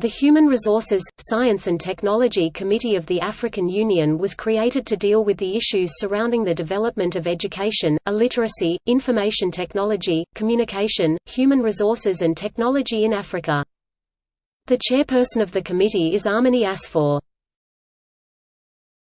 The Human Resources, Science and Technology Committee of the African Union was created to deal with the issues surrounding the development of education, illiteracy, information technology, communication, human resources and technology in Africa. The chairperson of the committee is Arminy Asfor.